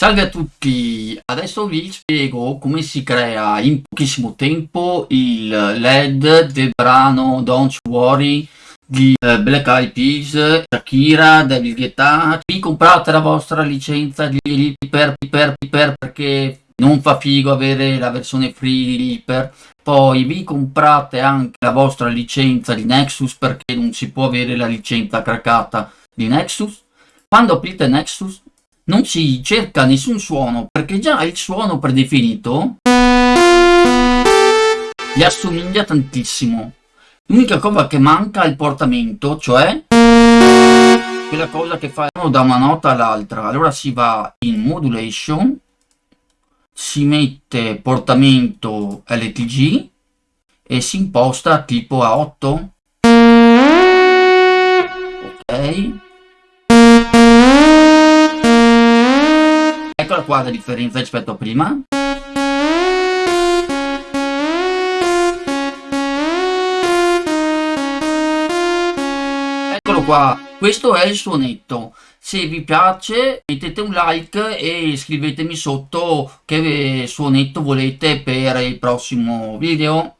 Salve a tutti, adesso vi spiego come si crea in pochissimo tempo il LED del brano Don't Worry di eh, Black Eyed Peas, Shakira, David Guetta. Vi comprate la vostra licenza di Reaper, Reaper, Reaper perché non fa figo avere la versione free di Reaper. Poi vi comprate anche la vostra licenza di Nexus perché non si può avere la licenza craccata di Nexus. Quando aprite Nexus non si cerca nessun suono perché già il suono predefinito gli assomiglia tantissimo. L'unica cosa che manca è il portamento, cioè quella cosa che fa da una nota all'altra. Allora si va in modulation, si mette portamento LTG e si imposta tipo a 8. Eccola qua la differenza rispetto a prima. Eccolo qua, questo è il suonetto. Se vi piace mettete un like e scrivetemi sotto che suonetto volete per il prossimo video.